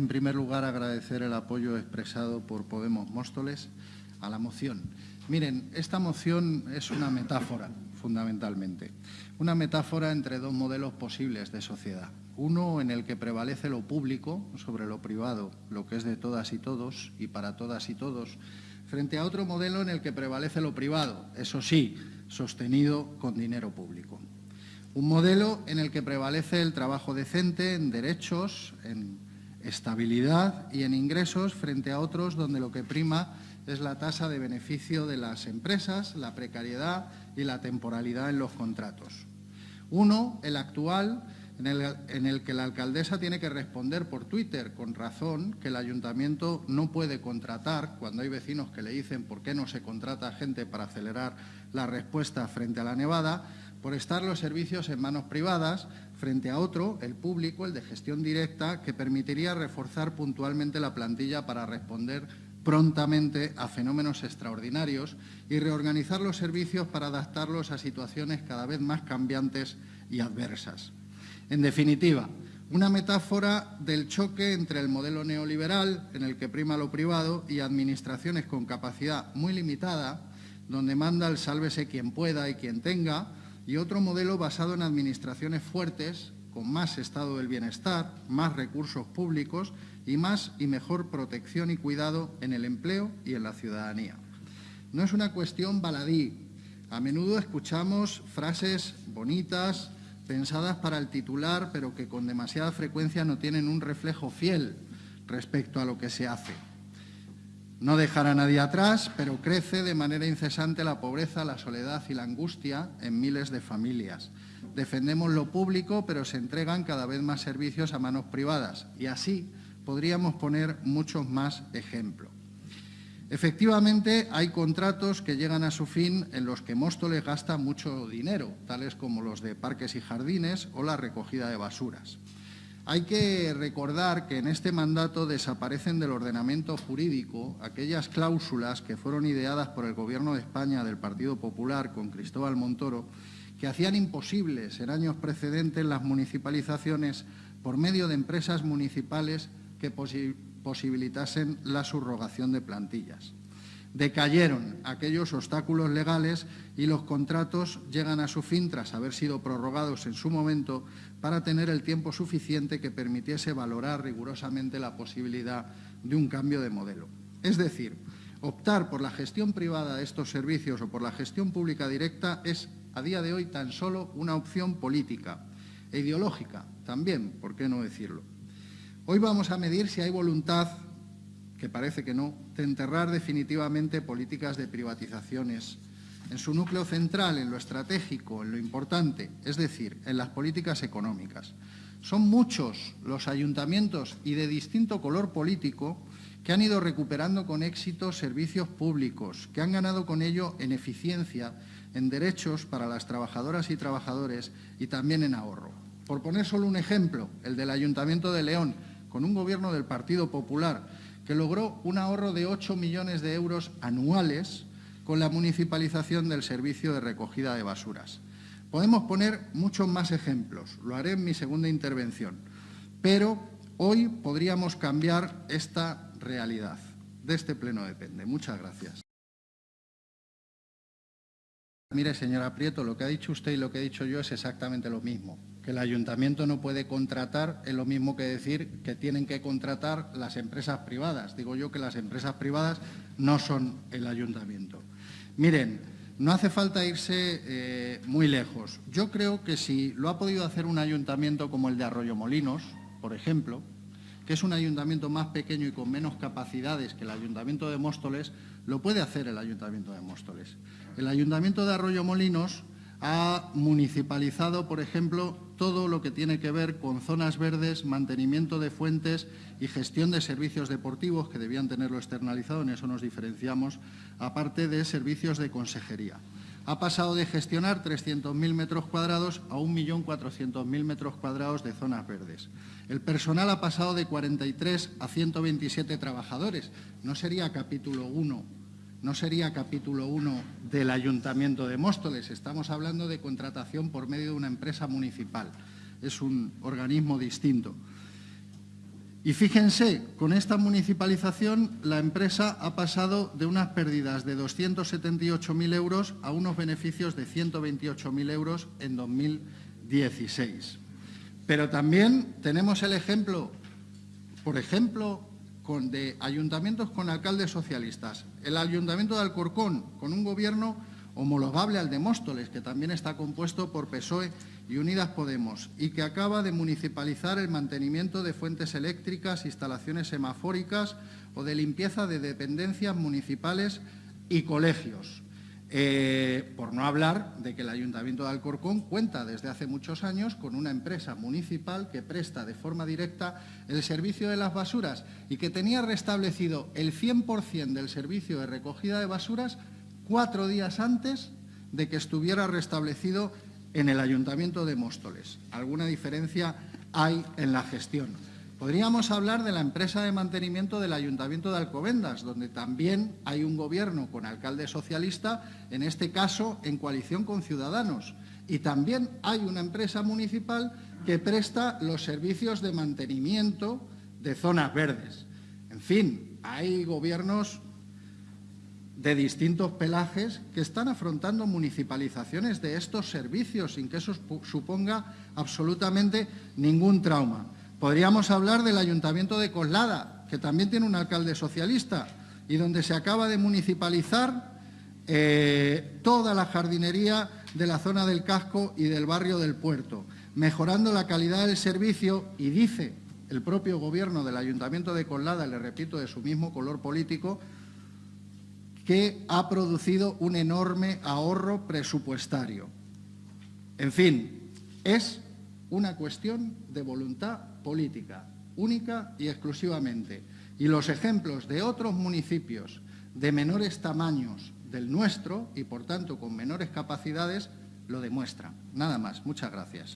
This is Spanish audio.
en primer lugar, agradecer el apoyo expresado por Podemos Móstoles a la moción. Miren, esta moción es una metáfora, fundamentalmente. Una metáfora entre dos modelos posibles de sociedad. Uno en el que prevalece lo público sobre lo privado, lo que es de todas y todos y para todas y todos, frente a otro modelo en el que prevalece lo privado, eso sí, sostenido con dinero público. Un modelo en el que prevalece el trabajo decente en derechos, en estabilidad y en ingresos frente a otros donde lo que prima es la tasa de beneficio de las empresas, la precariedad y la temporalidad en los contratos. Uno, el actual, en el, en el, que la alcaldesa tiene que responder por Twitter, con razón, que el ayuntamiento no puede contratar, cuando hay vecinos que le dicen por qué no se contrata gente para acelerar la respuesta frente a la nevada, por estar los servicios en manos privadas frente a otro, el público, el de gestión directa, que permitiría reforzar puntualmente la plantilla para responder prontamente a fenómenos extraordinarios y reorganizar los servicios para adaptarlos a situaciones cada vez más cambiantes y adversas. En definitiva, una metáfora del choque entre el modelo neoliberal, en el que prima lo privado, y administraciones con capacidad muy limitada, donde manda el sálvese quien pueda y quien tenga, y otro modelo basado en administraciones fuertes, con más estado del bienestar, más recursos públicos y más y mejor protección y cuidado en el empleo y en la ciudadanía. No es una cuestión baladí. A menudo escuchamos frases bonitas, pensadas para el titular, pero que con demasiada frecuencia no tienen un reflejo fiel respecto a lo que se hace. No dejar a nadie atrás, pero crece de manera incesante la pobreza, la soledad y la angustia en miles de familias. Defendemos lo público, pero se entregan cada vez más servicios a manos privadas. Y así podríamos poner muchos más ejemplos. Efectivamente, hay contratos que llegan a su fin en los que Móstoles gasta mucho dinero, tales como los de parques y jardines o la recogida de basuras. Hay que recordar que en este mandato desaparecen del ordenamiento jurídico aquellas cláusulas que fueron ideadas por el Gobierno de España del Partido Popular con Cristóbal Montoro, que hacían imposibles en años precedentes las municipalizaciones por medio de empresas municipales que posibilitasen la subrogación de plantillas. Decayeron aquellos obstáculos legales y los contratos llegan a su fin tras haber sido prorrogados en su momento para tener el tiempo suficiente que permitiese valorar rigurosamente la posibilidad de un cambio de modelo. Es decir, optar por la gestión privada de estos servicios o por la gestión pública directa es, a día de hoy, tan solo una opción política e ideológica también, ¿por qué no decirlo? Hoy vamos a medir si hay voluntad que parece que no, de enterrar definitivamente políticas de privatizaciones en su núcleo central, en lo estratégico, en lo importante, es decir, en las políticas económicas. Son muchos los ayuntamientos y de distinto color político que han ido recuperando con éxito servicios públicos, que han ganado con ello en eficiencia, en derechos para las trabajadoras y trabajadores y también en ahorro. Por poner solo un ejemplo, el del Ayuntamiento de León, con un gobierno del Partido Popular, que logró un ahorro de 8 millones de euros anuales con la municipalización del servicio de recogida de basuras. Podemos poner muchos más ejemplos, lo haré en mi segunda intervención, pero hoy podríamos cambiar esta realidad. De este pleno depende. Muchas gracias. Mire, señora Prieto, lo que ha dicho usted y lo que he dicho yo es exactamente lo mismo que el ayuntamiento no puede contratar es lo mismo que decir que tienen que contratar las empresas privadas. Digo yo que las empresas privadas no son el ayuntamiento. Miren, no hace falta irse eh, muy lejos. Yo creo que si lo ha podido hacer un ayuntamiento como el de Arroyomolinos, por ejemplo, que es un ayuntamiento más pequeño y con menos capacidades que el ayuntamiento de Móstoles, lo puede hacer el ayuntamiento de Móstoles. El ayuntamiento de Arroyomolinos ha municipalizado, por ejemplo, todo lo que tiene que ver con zonas verdes, mantenimiento de fuentes y gestión de servicios deportivos, que debían tenerlo externalizado, en eso nos diferenciamos, aparte de servicios de consejería. Ha pasado de gestionar 300.000 metros cuadrados a 1.400.000 metros cuadrados de zonas verdes. El personal ha pasado de 43 a 127 trabajadores. No sería capítulo 1 no sería capítulo 1 del Ayuntamiento de Móstoles. Estamos hablando de contratación por medio de una empresa municipal. Es un organismo distinto. Y fíjense, con esta municipalización la empresa ha pasado de unas pérdidas de 278.000 euros a unos beneficios de 128.000 euros en 2016. Pero también tenemos el ejemplo, por ejemplo, de ayuntamientos con alcaldes socialistas. El Ayuntamiento de Alcorcón, con un gobierno homologable al de Móstoles, que también está compuesto por PSOE y Unidas Podemos, y que acaba de municipalizar el mantenimiento de fuentes eléctricas, instalaciones semafóricas o de limpieza de dependencias municipales y colegios. Eh, por no hablar de que el Ayuntamiento de Alcorcón cuenta desde hace muchos años con una empresa municipal que presta de forma directa el servicio de las basuras y que tenía restablecido el 100% del servicio de recogida de basuras cuatro días antes de que estuviera restablecido en el Ayuntamiento de Móstoles. Alguna diferencia hay en la gestión. Podríamos hablar de la empresa de mantenimiento del Ayuntamiento de Alcobendas, donde también hay un gobierno con alcalde socialista, en este caso en coalición con Ciudadanos. Y también hay una empresa municipal que presta los servicios de mantenimiento de zonas verdes. En fin, hay gobiernos de distintos pelajes que están afrontando municipalizaciones de estos servicios sin que eso suponga absolutamente ningún trauma. Podríamos hablar del Ayuntamiento de Coslada, que también tiene un alcalde socialista y donde se acaba de municipalizar eh, toda la jardinería de la zona del casco y del barrio del puerto, mejorando la calidad del servicio y dice el propio gobierno del Ayuntamiento de Coslada, le repito, de su mismo color político, que ha producido un enorme ahorro presupuestario. En fin, es una cuestión de voluntad política, única y exclusivamente. Y los ejemplos de otros municipios de menores tamaños del nuestro y, por tanto, con menores capacidades, lo demuestran. Nada más. Muchas gracias.